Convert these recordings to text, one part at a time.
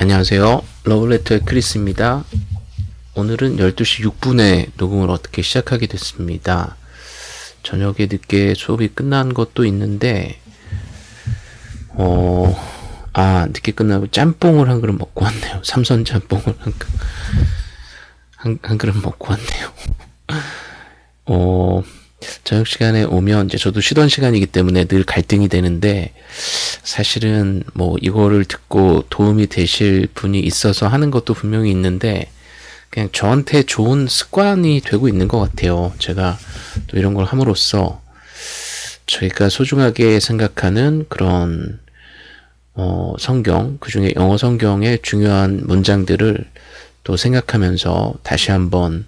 안녕하세요. 러블레터의 크리스입니다. 오늘은 12시 6분에 녹음을 어떻게 시작하게 됐습니다. 저녁에 늦게 수업이 끝난 것도 있는데, 어, 아, 늦게 끝나고 짬뽕을 한 그릇 먹고 왔네요. 삼선 짬뽕을 한, 그- 한, 한 그릇 먹고 왔네요. 어, 저녁 시간에 오면 이제 저도 쉬던 시간이기 때문에 늘 갈등이 되는데 사실은 뭐 이거를 듣고 도움이 되실 분이 있어서 하는 것도 분명히 있는데 그냥 저한테 좋은 습관이 되고 있는 것 같아요. 제가 또 이런 걸 함으로써 저희가 소중하게 생각하는 그런 어, 성경, 그 중에 영어 성경의 중요한 문장들을 또 생각하면서 다시 한번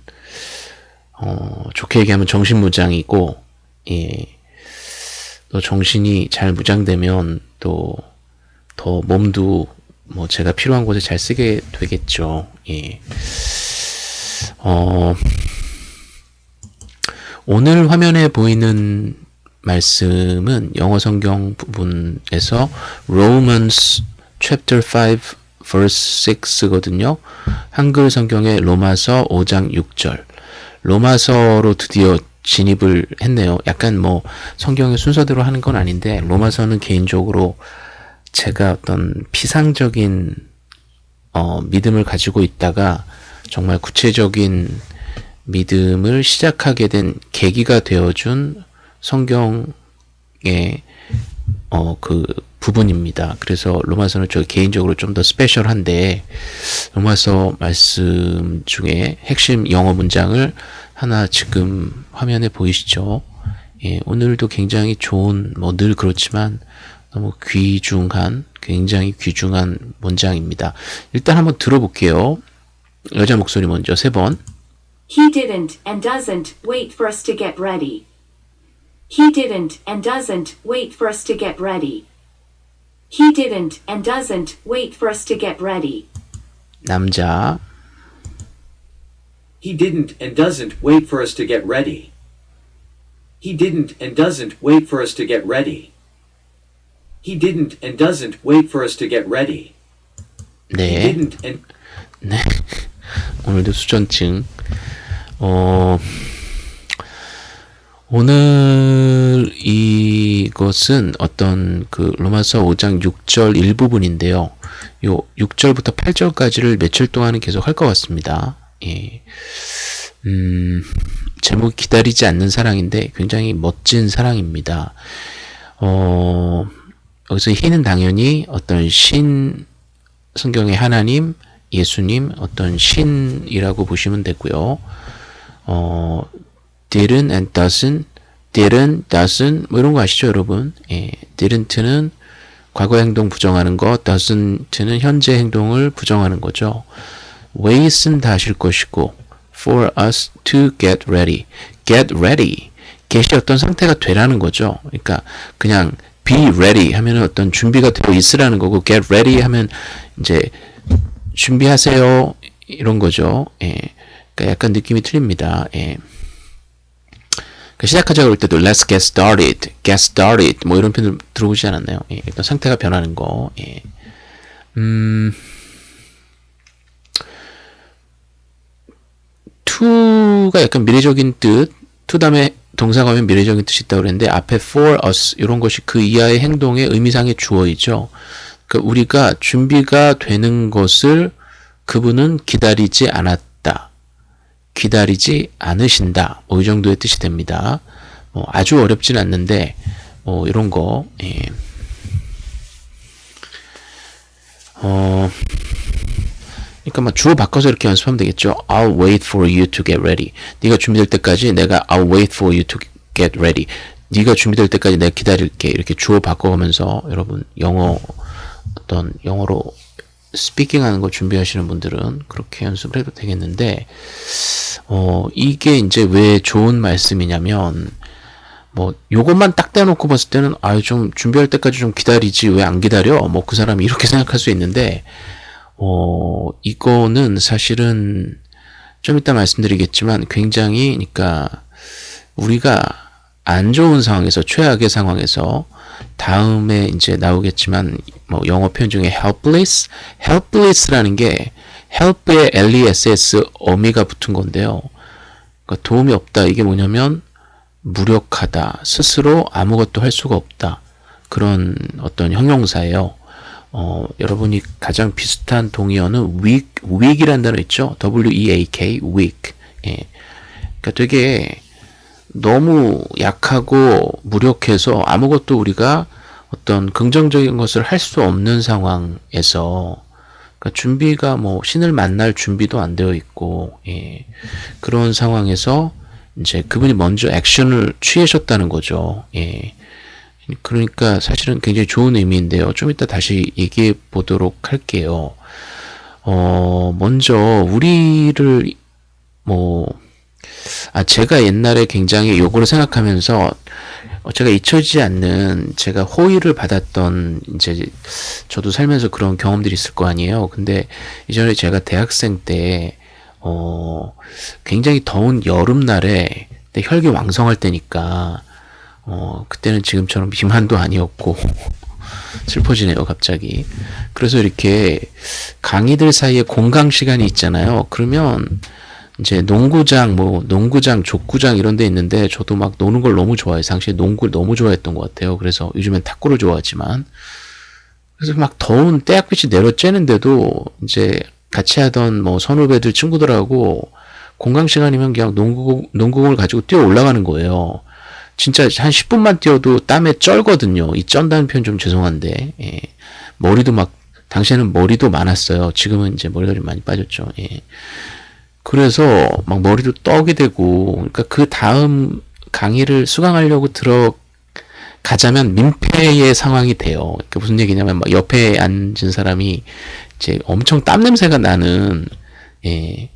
어, 좋게 얘기하면 정신무장이고, 예. 또 정신이 잘 무장되면 또 더 몸도 뭐 제가 필요한 곳에 잘 쓰게 되겠죠. 예. 어, 오늘 화면에 보이는 말씀은 영어 성경 부분에서 Romans chapter 5 verse 6거든요. 한글 성경의 로마서 5장 6절. 로마서로 드디어 진입을 했네요. 약간 뭐 성경의 순서대로 하는 건 아닌데 로마서는 개인적으로 제가 어떤 피상적인 어, 믿음을 가지고 있다가 정말 구체적인 믿음을 시작하게 된 계기가 되어준 성경의 어, 그 부분입니다. 그래서 로마서는 저 개인적으로 좀 더 스페셜한데 로마서 말씀 중에 핵심 영어 문장을 하나 지금 화면에 보이시죠? 예, 오늘도 굉장히 좋은 뭐 늘 그렇지만 너무 귀중한 굉장히 귀중한 문장입니다. 일단 한번 들어볼게요. 여자 목소리 먼저 세 번. He didn't and doesn't wait for us to get ready. He didn't and doesn't wait for us to get ready. He didn't and doesn't wait for us to get ready. 남자 He didn't and doesn't wait for us to get ready. He didn't and doesn't wait for us to get ready. He didn't and doesn't wait for us to get ready. He 네. didn't and 네. 오늘도 수전증. 어, 오늘 이것은 어떤 그 로마서 5장 6절 일부분인데요. 요 6절부터 8절까지를 며칠 동안은 계속 할 것 같습니다. 예. 음, 제목이 기다리지 않는 사랑인데 굉장히 멋진 사랑입니다. 어, 여기서 희는 당연히 어떤 신, 성경의 하나님, 예수님, 어떤 신이라고 보시면 되고요. 어, didn't and doesn't, didn't, doesn't, 뭐 이런 거 아시죠, 여러분? 예, didn't는 과거 행동 부정하는 것, doesn't는 현재 행동을 부정하는 거죠. wait은 다 하실 것이고, for us to get ready. get ready. get이 어떤 상태가 되라는 거죠. 그러니까 그냥 be ready 하면은 어떤 준비가 되어 있으라는 거고, get ready 하면 이제 준비하세요. 이런 거죠. 예. 그러니까 약간 느낌이 틀립니다. 예. 그 시작하자 그럴 때도 let's get started, get started 뭐 이런 표현 들어보지 않았나요? 예, 일단 상태가 변하는 거. 예. 음, to가 약간 미래적인 뜻, to 다음에 동사가 오면 미래적인 뜻이 있다고 그랬는데 앞에 for us 이런 것이 그 이하의 행동의 의미상의 주어이죠. 그 우리가 준비가 되는 것을 그분은 기다리지 않았다. 기다리지 않으신다. 뭐 이 정도의 뜻이 됩니다. 뭐 아주 어렵진 않는데 뭐 이런 거 예. 어 그러니까 막 주어 바꿔서 이렇게 연습하면 되겠죠. I'll wait for you to get ready. 네가 준비될 때까지 내가 I'll wait for you to get ready. 네가 준비될 때까지 내가 기다릴게. 이렇게 주어 바꿔가면서 여러분 영어 어떤 영어로 스피킹 하는 거 준비하시는 분들은 그렇게 연습을 해도 되겠는데 어 이게 이제 왜 좋은 말씀이냐면 뭐 요것만 딱 떼놓고 봤을 때는 아유 좀 준비할 때까지 좀 기다리지 왜 안 기다려? 뭐 그 사람이 이렇게 생각할 수 있는데 어 이거는 사실은 좀 이따 말씀드리겠지만 굉장히 그러니까 우리가 안 좋은 상황에서 최악의 상황에서 다음에 이제 나오겠지만 뭐 영어 표현 중에 helpless, helpless라는 게 help에 L-E-S-S 어미가 붙은 건데요. 그러니까 도움이 없다. 이게 뭐냐면 무력하다. 스스로 아무것도 할 수가 없다. 그런 어떤 형용사예요. 어, 여러분이 가장 비슷한 동의어는 weak, weak이라는 단어 있죠? W-E-A-K, weak. 예. 그러니까 되게 너무 약하고 무력해서 아무것도 우리가 어떤 긍정적인 것을 할 수 없는 상황에서 그러니까 준비가 뭐 신을 만날 준비도 안 되어 있고 예. 그런 상황에서 이제 그분이 먼저 액션을 취하셨다는 거죠. 예. 그러니까 사실은 굉장히 좋은 의미인데요. 좀 이따 다시 얘기해 보도록 할게요. 어, 먼저 우리를 뭐 아, 제가 옛날에 굉장히 요거를 생각하면서 어, 제가 잊혀지지 않는 제가 호의를 받았던 이제 저도 살면서 그런 경험들이 있을 거 아니에요. 근데 이전에 제가 대학생 때 어, 굉장히 더운 여름날에 혈기 왕성할 때니까 어, 그때는 지금처럼 비만도 아니었고 슬퍼지네요, 갑자기. 그래서 이렇게 강의들 사이에 공강 시간이 있잖아요. 그러면 이제 농구장, 뭐 농구장, 족구장 이런 데 있는데 저도 막 노는 걸 너무 좋아해요. 당시에 농구를 너무 좋아했던 것 같아요. 그래서 요즘엔 탁구를 좋아하지만 그래서 막 더운 때약빛이 내려쬐는데도 이제 같이 하던 뭐 선후배들 친구들하고 공강 시간이면 그냥 농구 농구공을 가지고 뛰어 올라가는 거예요. 진짜 한 10분만 뛰어도 땀에 쩔거든요. 이 쩐다는 표현 좀 죄송한데 예. 머리도 막 당시에는 머리도 많았어요. 지금은 이제 머리가 좀 많이 빠졌죠. 예. 그래서 막 머리도 떡이 되고 그러니까 그 다음 강의를 수강하려고 들어가자면 민폐의 상황이 돼요. 그러니까 무슨 얘기냐면 막 옆에 앉은 사람이 이제 엄청 땀 냄새가 나는 예.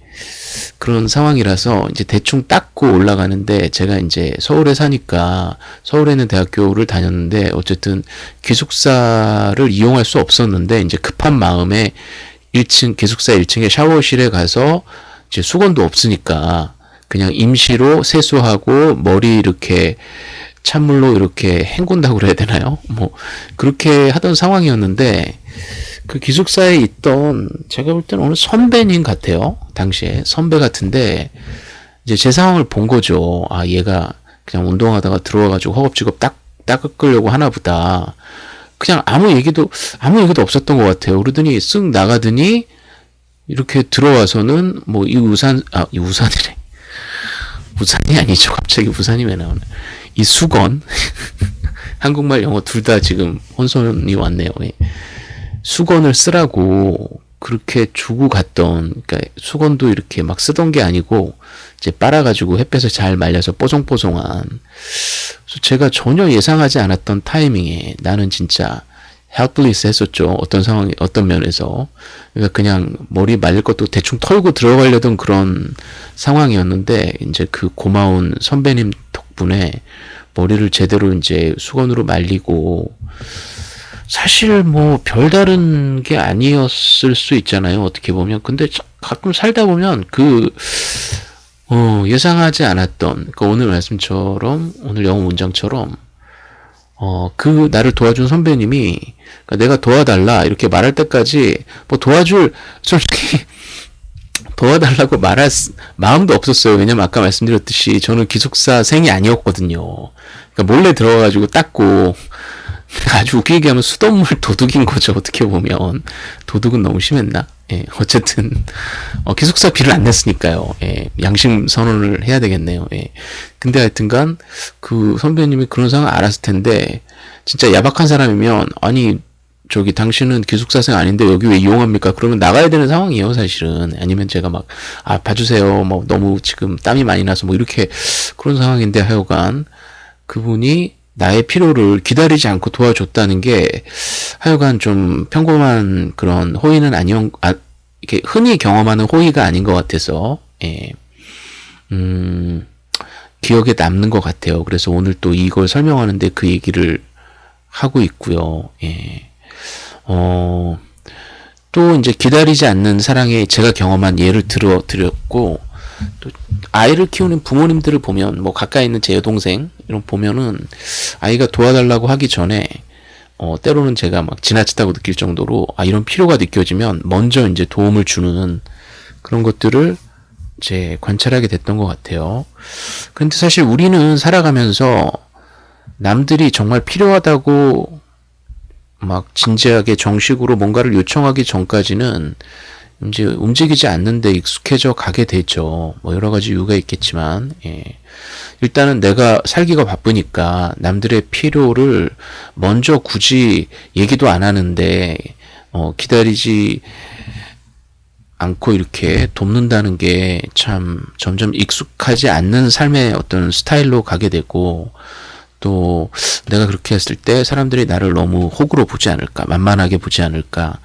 그런 상황이라서 이제 대충 닦고 올라가는데 제가 이제 서울에 사니까 서울에 있는 대학교를 다녔는데 어쨌든 기숙사를 이용할 수 없었는데 이제 급한 마음에 1층 기숙사 1층에 샤워실에 가서 이제 수건도 없으니까 그냥 임시로 세수하고 머리 이렇게 찬물로 이렇게 헹군다고 그래야 되나요? 뭐 그렇게 하던 상황이었는데 그 기숙사에 있던 제가 볼 때는 어느 선배님 같아요. 당시에 선배 같은데 이제 제 상황을 본 거죠. 아 얘가 그냥 운동하다가 들어와가지고 허겁지겁 딱 닦으려고 하나 보다. 그냥 아무 얘기도 아무 얘기도 없었던 것 같아요. 그러더니 쓱 나가더니 이렇게 들어와서는 뭐 이 우산 아 이 우산이래. 우산이 아니죠. 갑자기 우산이 왜 나오나. 이 수건. 한국말 영어 둘 다 지금 혼선이 왔네요. 예. 수건을 쓰라고 그렇게 주고 갔던 그러니까 수건도 이렇게 막 쓰던 게 아니고 이제 빨아가지고 햇볕에 잘 말려서 뽀송뽀송한. 그래서 제가 전혀 예상하지 않았던 타이밍에 나는 진짜 helpless 했었죠. 어떤 상황, 어떤 면에서. 그러니까 그냥 머리 말릴 것도 대충 털고 들어가려던 그런 상황이었는데, 이제 그 고마운 선배님 덕분에 머리를 제대로 이제 수건으로 말리고, 사실 뭐 별다른 게 아니었을 수 있잖아요. 어떻게 보면. 근데 가끔 살다 보면 그, 어, 예상하지 않았던, 그 오늘 말씀처럼, 오늘 영어 문장처럼, 어, 그 나를 도와준 선배님이 그러니까 내가 도와달라 이렇게 말할 때까지 뭐 도와줄 솔직히 도와달라고 말할 마음도 없었어요. 왜냐면 아까 말씀드렸듯이 저는 기숙사 생이 아니었거든요. 그러니까 몰래 들어가가지고 닦고 아주 웃기게 하면 수돗물 도둑인 거죠. 어떻게 보면 도둑은 너무 심했나? 예, 어쨌든 어, 기숙사 비를 안 냈으니까요. 예, 양심 선언을 해야 되겠네요. 예. 근데 하여튼간 그 선배님이 그런 상황 알았을 텐데 진짜 야박한 사람이면 아니 저기 당신은 기숙사생 아닌데 여기 왜 이용합니까? 그러면 나가야 되는 상황이에요, 사실은. 아니면 제가 막, 아, 봐주세요. 뭐, 너무 지금 땀이 많이 나서 뭐, 이렇게 그런 상황인데 하여간 그분이 나의 필요를 기다리지 않고 도와줬다는 게 하여간 좀 평범한 그런 호의는 아니었, 아, 이렇게 흔히 경험하는 호의가 아닌 것 같아서, 예. 음, 기억에 남는 것 같아요. 그래서 오늘 또 이걸 설명하는데 그 얘기를 하고 있고요. 예. 어, 또 이제 기다리지 않는 사랑에 제가 경험한 예를 들어 드렸고, 또 아이를 키우는 부모님들을 보면 뭐 가까이 있는 제 여동생 이런 보면은 아이가 도와달라고 하기 전에 어 때로는 제가 막 지나치다고 느낄 정도로 아 이런 필요가 느껴지면 먼저 이제 도움을 주는 그런 것들을 이제 관찰하게 됐던 것 같아요. 근데 사실 우리는 살아가면서 남들이 정말 필요하다고 막 진지하게 정식으로 뭔가를 요청하기 전까지는 이제 움직이지 않는데 익숙해져 가게 되죠. 뭐 여러 가지 이유가 있겠지만, 예. 일단은 내가 살기가 바쁘니까 남들의 필요를 먼저 굳이 얘기도 안 하는데, 어, 기다리지 않고 이렇게 돕는다는 게 참 점점 익숙하지 않는 삶의 어떤 스타일로 가게 되고, 또 내가 그렇게 했을 때 사람들이 나를 너무 호구로 보지 않을까, 만만하게 보지 않을까,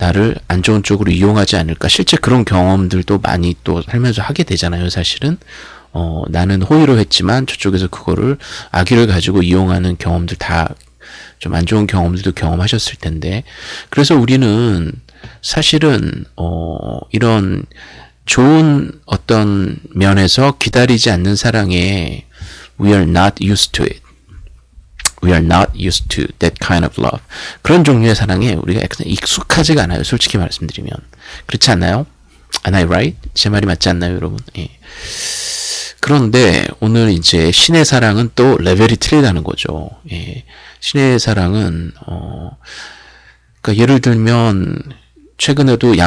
나를 안 좋은 쪽으로 이용하지 않을까. 실제 그런 경험들도 많이 또 살면서 하게 되잖아요, 사실은. 어, 나는 호의로 했지만 저쪽에서 그거를 악의를 가지고 이용하는 경험들 다 좀 안 좋은 경험들도 경험하셨을 텐데. 그래서 우리는 사실은, 어, 이런 좋은 어떤 면에서 기다리지 않는 사랑에 we are not used to it. We are not used to that kind of love. 그런 종류의 사랑에 우리가 익숙하지가 않아요. 솔직히 말씀드리면. 그렇지 않나요? Am I right? 제 말이 맞지 않나요, 여러분? 예. 그런데 오늘 이제 신의 사랑은 또 레벨이 틀리다는 거죠. 예. 신의 사랑은 어 그러니까 예를 들면 최근에도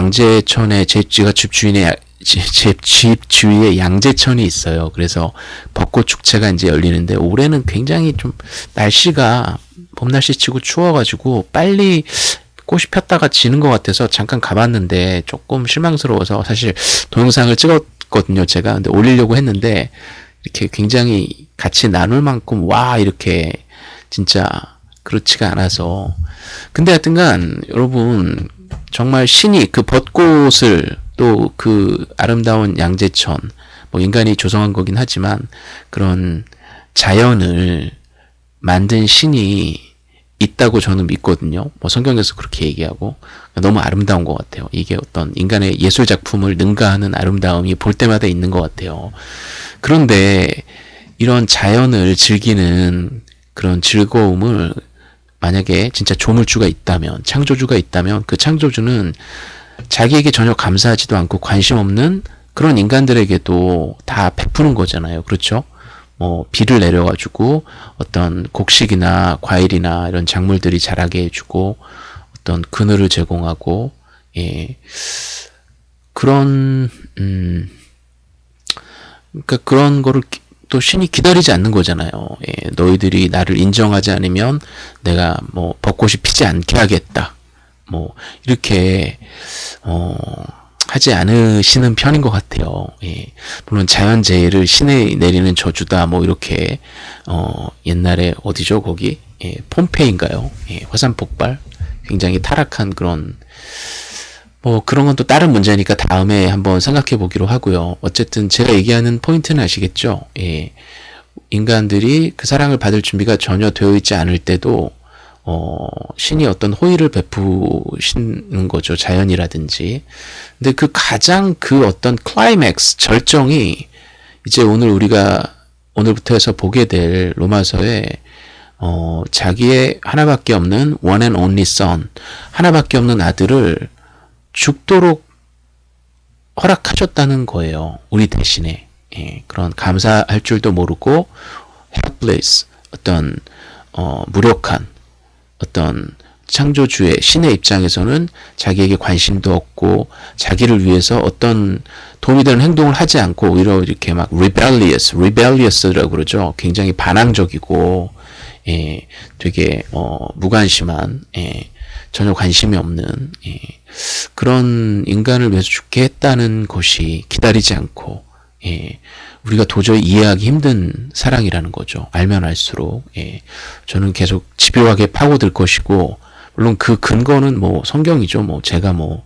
제가 집주인의 제집 주위에 양재천이 있어요. 그래서 벚꽃 축제가 이제 열리는데 올해는 굉장히 좀 날씨가 봄 날씨 치고 추워가지고 빨리 꽃이 폈다가 지는 것 같아서 잠깐 가봤는데 조금 실망스러워서 사실 동영상을 찍었거든요. 제가 근데 올리려고 했는데 이렇게 굉장히 같이 나눌 만큼 와 이렇게 진짜 그렇지가 않아서 근데 하여튼간 여러분 정말 신이 그 벚꽃을 또 그 아름다운 양재천 뭐 인간이 조성한 거긴 하지만 그런 자연을 만든 신이 있다고 저는 믿거든요. 뭐 성경에서 그렇게 얘기하고 너무 아름다운 것 같아요. 이게 어떤 인간의 예술 작품을 능가하는 아름다움이 볼 때마다 있는 것 같아요. 그런데 이런 자연을 즐기는 그런 즐거움을 만약에 진짜 조물주가 있다면, 창조주가 있다면 그 창조주는 자기에게 전혀 감사하지도 않고 관심 없는 그런 인간들에게도 다 베푸는 거잖아요. 그렇죠? 뭐 비를 내려가지고 어떤 곡식이나 과일이나 이런 작물들이 자라게 해주고 어떤 그늘을 제공하고 예 그런 음 그러니까 그런 거를 또 신이 기다리지 않는 거잖아요. 예, 너희들이 나를 인정하지 않으면 내가 뭐 벚꽃이 피지 않게 하겠다. 뭐 이렇게 어 하지 않으시는 편인 것 같아요. 예. 물론 자연재해를 신에 내리는 저주다 뭐 이렇게 어 옛날에 어디죠 거기 예, 폼페이인가요? 예, 화산 폭발 굉장히 타락한 그런 뭐 그런 건 또 다른 문제니까 다음에 한번 생각해 보기로 하고요. 어쨌든 제가 얘기하는 포인트는 아시겠죠? 예. 인간들이 그 사랑을 받을 준비가 전혀 되어 있지 않을 때도 어, 신이 어떤 호의를 베푸시는 거죠. 자연이라든지. 근데 그 가장 그 어떤 클라이맥스, 절정이 이제 오늘 우리가 오늘부터 해서 보게 될 로마서에 어, 자기의 하나밖에 없는 one and only son, 하나밖에 없는 아들을 죽도록 허락하셨다는 거예요. 우리 대신에. 예, 그런 감사할 줄도 모르고 helpless, 어떤 어, 무력한 어떤 창조주의 신의 입장에서는 자기에게 관심도 없고 자기를 위해서 어떤 도움이 되는 행동을 하지 않고 오히려 이렇게 막 rebellious, rebellious라고 그러죠. 굉장히 반항적이고 예, 되게 어, 무관심한 예, 전혀 관심이 없는 예, 그런 인간을 위해서 죽게 했다는 것이 기다리지 않고 예, 우리가 도저히 이해하기 힘든 사랑이라는 거죠. 알면 알수록 예, 저는 계속 집요하게 파고들 것이고 물론 그 근거는 뭐 성경이죠. 뭐 제가 뭐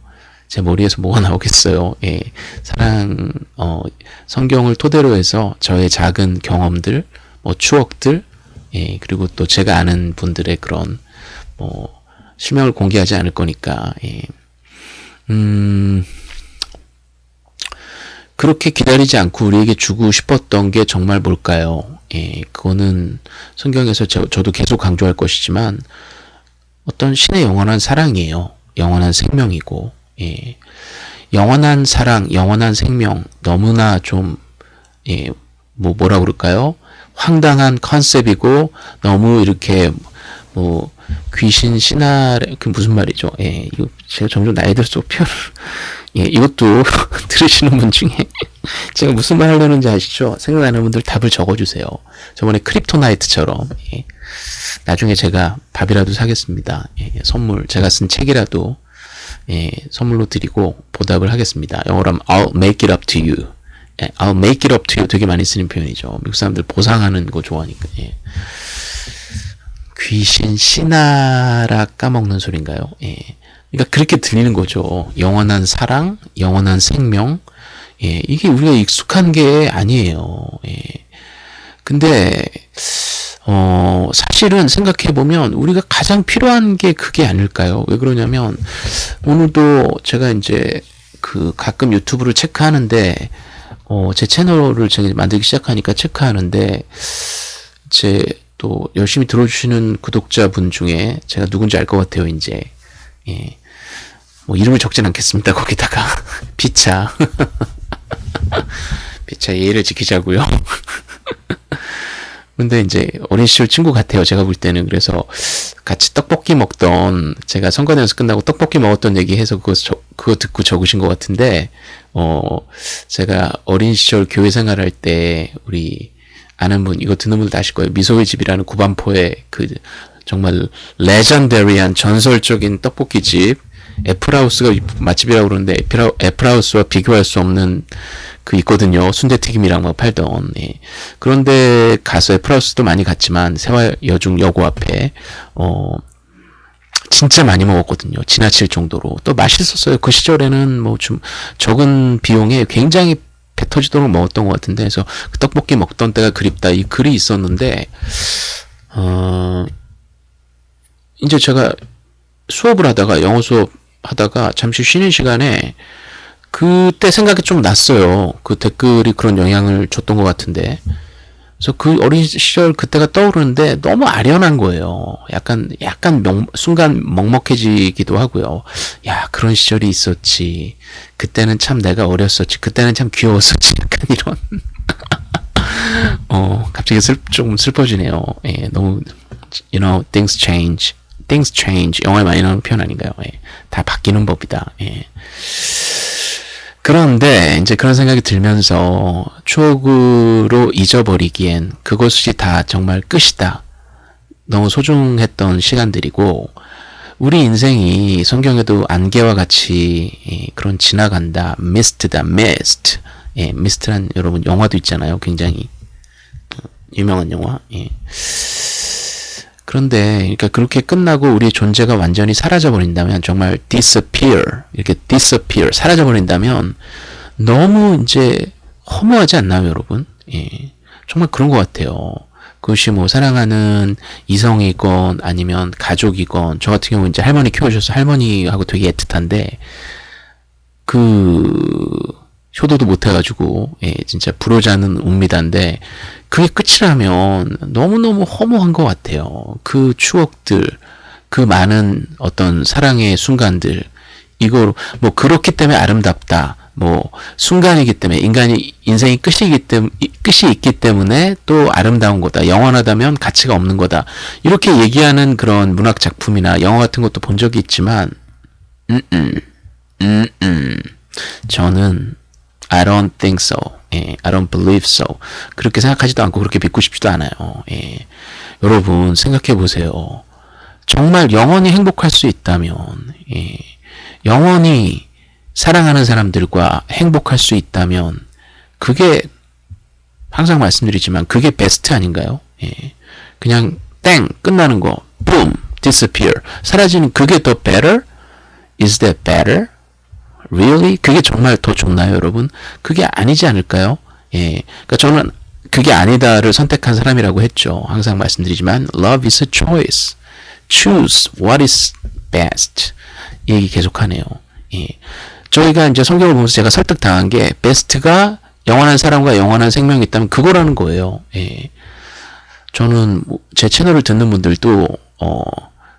제 머리에서 뭐가 나오겠어요. 예, 사랑 어, 성경을 토대로 해서 저의 작은 경험들, 뭐 추억들, 예, 그리고 또 제가 아는 분들의 그런 뭐 실명을 공개하지 않을 거니까 예. 음. 그렇게 기다리지 않고 우리에게 주고 싶었던 게 정말 뭘까요? 예, 그거는 성경에서 저, 저도 계속 강조할 것이지만 어떤 신의 영원한 사랑이에요. 영원한 생명이고, 예. 영원한 사랑, 영원한 생명, 너무나 좀, 예, 뭐, 뭐라 그럴까요? 황당한 컨셉이고, 너무 이렇게, 뭐, 귀신, 신화, 그 무슨 말이죠? 예, 이거 제가 점점 나이 들수록 표현을, 예, 이것도 들으시는 분 중에 제가 무슨 말 하려는지 아시죠? 생각나는 분들 답을 적어주세요. 저번에 kryptonite처럼, 예. 나중에 제가 밥이라도 사겠습니다. 예, 선물, 제가 쓴 책이라도, 예, 선물로 드리고 보답을 하겠습니다. 영어로 하면 I'll make it up to you. 예, I'll make it up to you 되게 많이 쓰는 표현이죠. 미국 사람들 보상하는 거 좋아하니까. 예. 귀신, 씻나락 까먹는 소린가요? 예. 그러니까 그렇게 들리는 거죠. 영원한 사랑, 영원한 생명. 예, 이게 우리가 익숙한 게 아니에요. 예. 근데 어, 사실은 생각해 보면 우리가 가장 필요한 게 그게 아닐까요? 왜 그러냐면 오늘도 제가 이제 그 가끔 유튜브를 체크하는데 어, 제 채널을 제가 만들기 시작하니까 체크하는데 제 또 열심히 들어주시는 구독자분 중에 제가 누군지 알 것 같아요, 이제. 예. 뭐 이름을 적진 않겠습니다. 거기다가 피차 피차 예의를 지키자고요. 근데 이제 어린 시절 친구 같아요. 제가 볼 때는 그래서 같이 떡볶이 먹던 제가 선거대에서 끝나고 떡볶이 먹었던 얘기해서 그거 저, 그거 듣고 적으신 것 같은데 어 제가 어린 시절 교회 생활할 때 우리 아는 분 이거 듣는 분들 아실 거예요. 미소의 집이라는 구반포의 그 정말 레전더리한 전설적인 떡볶이 집 애플하우스가 맛집이라고 그러는데 애플하우스와 비교할 수 없는 그 있거든요. 순대튀김이랑 막 팔던. 예. 그런데 가서 애플하우스도 많이 갔지만 세화 여중 여고 앞에 어 진짜 많이 먹었거든요. 지나칠 정도로. 또 맛있었어요. 그 시절에는 뭐 좀 적은 비용에 굉장히 배 터지도록 먹었던 것 같은데, 그래서 그 떡볶이 먹던 때가 그립다. 이 글이 있었는데, 어, 이제 제가 수업을 하다가, 영어 수업 하다가 잠시 쉬는 시간에, 그때 생각이 좀 났어요. 그 댓글이 그런 영향을 줬던 것 같은데. 그래서 그 어린 시절 그때가 떠오르는데 너무 아련한 거예요. 약간, 약간 명, 순간 먹먹해지기도 하고요. 야, 그런 시절이 있었지. 그때는 참 내가 어렸었지. 그때는 참 귀여웠었지. 약간 이런. 어, 갑자기 슬, 조금 슬퍼지네요. 예, 너무, you know, things change. Things change. 영화에 많이 나오는 표현 아닌가요? 예, 다 바뀌는 법이다. 예. 그런데 이제 그런 생각이 들면서 추억으로 잊어버리기엔 그것이 다 정말 끝이다. 너무 소중했던 시간들이고 우리 인생이 성경에도 안개와 같이 그런 지나간다. 미스트다. 미스트. 예, 미스트란 여러분 영화도 있잖아요. 굉장히 유명한 영화. 예. 그런데 그러니까 그렇게 끝나고 우리의 존재가 완전히 사라져 버린다면 정말 disappear 이렇게 disappear 사라져 버린다면 너무 이제 허무하지 않나요, 여러분? 예. 정말 그런 것 같아요. 그것이 뭐 사랑하는 이성이건 아니면 가족이건 저 같은 경우 이제 할머니 키워주셔서 할머니하고 되게 애틋한데 그 효도도 못해가지고 예, 진짜 불효자는 옵니다인데 그게 끝이라면 너무너무 허무한 것 같아요. 그 추억들, 그 많은 어떤 사랑의 순간들, 이거 뭐 그렇기 때문에 아름답다. 뭐 순간이기 때문에 인간이 인생이 끝이기 때문에 끝이 있기 때문에 또 아름다운 거다. 영원하다면 가치가 없는 거다. 이렇게 얘기하는 그런 문학 작품이나 영화 같은 것도 본 적이 있지만 음, 음, 음, 음. 저는 I don't think so. 예, I don't believe so. 그렇게 생각하지도 않고 그렇게 믿고 싶지도 않아요. 예. 여러분 생각해 보세요. 정말 영원히 행복할 수 있다면, 예. 영원히 사랑하는 사람들과 행복할 수 있다면, 그게 항상 말씀드리지만 그게 베스트 아닌가요? 예. 그냥 땡 끝나는 거, boom, disappear 사라지는 그게 더 better? Is that better? Really? 그게 정말 더 좋나요, 여러분? 그게 아니지 않을까요? 예. 그러니까 저는 그게 아니다를 선택한 사람이라고 했죠. 항상 말씀드리지만 love is a choice. choose what is best. 이 얘기 계속하네요. 예. 저희가 이제 성경을 보면서 제가 설득당한 게 베스트가 영원한 사람과 영원한 생명이 있다면 그거라는 거예요. 예. 저는 뭐제 채널을 듣는 분들도 어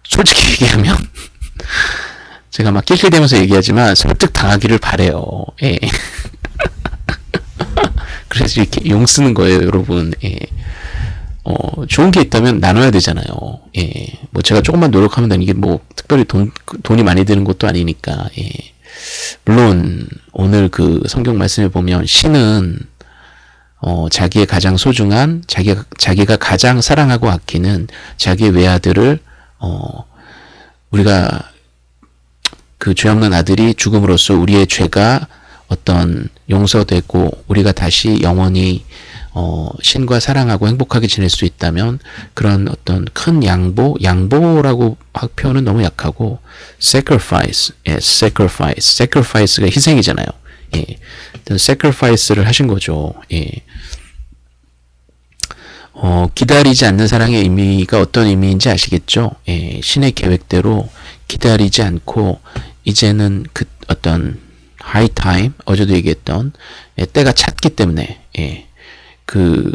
솔직히 얘기하면 제가 막 낄낄대면서 얘기하지만 설득 당하기를 바래요. 예. 그래서 이렇게 용 쓰는 거예요, 여러분. 예. 어, 좋은 게 있다면 나눠야 되잖아요. 예. 뭐 제가 조금만 노력하면 되는 게뭐 특별히 돈, 돈이 많이 드는 것도 아니니까, 예. 물론 오늘 그 성경 말씀에 보면 신은 어, 자기의 가장 소중한 자기가 자기가 가장 사랑하고 아끼는 자기의 외아들을 어, 우리가 그 죄 없는 아들이 죽음으로써 우리의 죄가 어떤 용서되고 우리가 다시 영원히 어, 신과 사랑하고 행복하게 지낼 수 있다면 그런 어떤 큰 양보, 양보라고 하- 표현은 너무 약하고 sacrifice, 예, sacrifice, sacrifice가 희생이잖아요. 예, sacrifice를 하신 거죠. 예. 어, 기다리지 않는 사랑의 의미가 어떤 의미인지 아시겠죠? 예, 신의 계획대로 기다리지 않고 이제는 그 어떤 high time 어제도 얘기했던 예, 때가 찼기 때문에 예, 그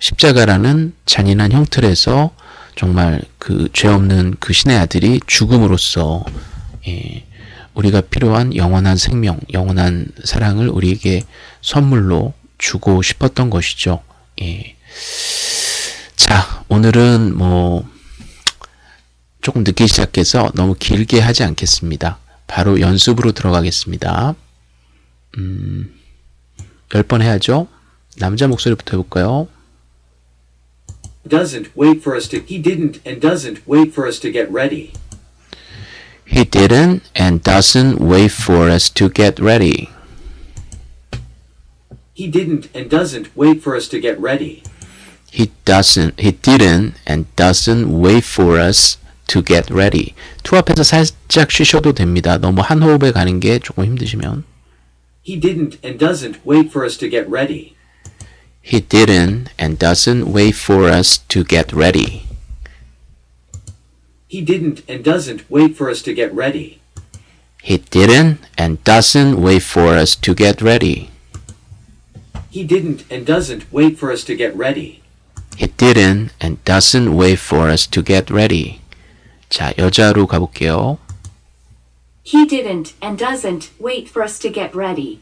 십자가라는 잔인한 형틀에서 정말 그 죄 없는 그 신의 아들이 죽음으로써 예, 우리가 필요한 영원한 생명, 영원한 사랑을 우리에게 선물로 주고 싶었던 것이죠. 예. 자, 오늘은 뭐 조금 늦게 시작해서 너무 길게 하지 않겠습니다. 바로 연습으로 들어가겠습니다. 음, 10번 해야죠. 남자 목소리부터 해볼까요? Doesn't wait for us to. He didn't and doesn't wait for us to get ready. He didn't and doesn't wait for us to get ready. He didn't and doesn't wait for us to get ready. He doesn't, he didn't and doesn't wait for us to get ready. 투 앞에서 살짝 쉬셔도 됩니다. 너무 한 호흡에 가는 게 조금 힘드시면. He didn't and doesn't wait for us to get ready. He didn't and doesn't wait for us to get ready. He didn't and doesn't wait for us to get ready. He didn't and doesn't wait for us to get ready. He didn't and doesn't wait for us to get ready. He didn't and doesn't wait for us to get ready. 자, 여자로 가볼게요. He didn't and doesn't wait for us to get ready.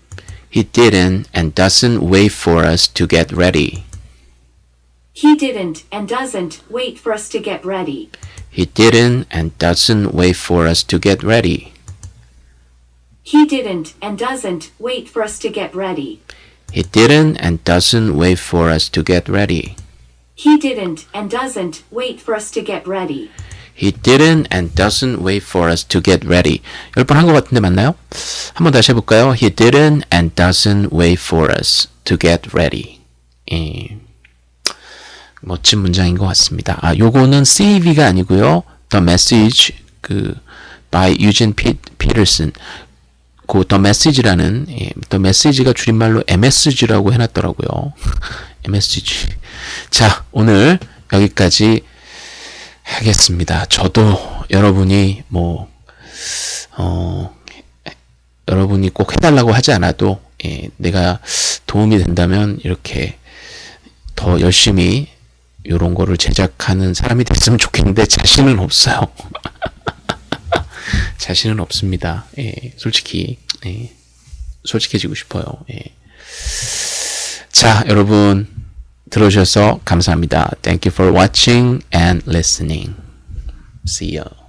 He didn't and doesn't wait for us to get ready. He didn't and doesn't wait for us to get ready. He didn't and doesn't wait for us to get ready. He didn't and doesn't wait for us to get ready. He didn't and doesn't wait for us to get ready. He didn't and doesn't wait for us to get ready. He didn't and doesn't wait for us to get ready. 열 번 한 것 같은데 맞나요? 한번 다시 해볼까요? He didn't and doesn't wait for us to get ready. 예. 멋진 문장인 것 같습니다. 아, 요거는 CV가 아니고요. The Message 그 by Eugene Peterson. 그 The Message라는 예, The Message가 줄임말로 MSG라고 해놨더라고요. MSG. 자, 오늘 여기까지 하겠습니다. 저도 여러분이 뭐, 어, 여러분이 꼭 해달라고 하지 않아도, 예, 내가 도움이 된다면 이렇게 더 열심히 이런 거를 제작하는 사람이 됐으면 좋겠는데 자신은 없어요. 자신은 없습니다. 예, 솔직히, 예, 솔직해지고 싶어요. 예. 자, 여러분, 들어주셔서 감사합니다. Thank you for watching and listening. See you.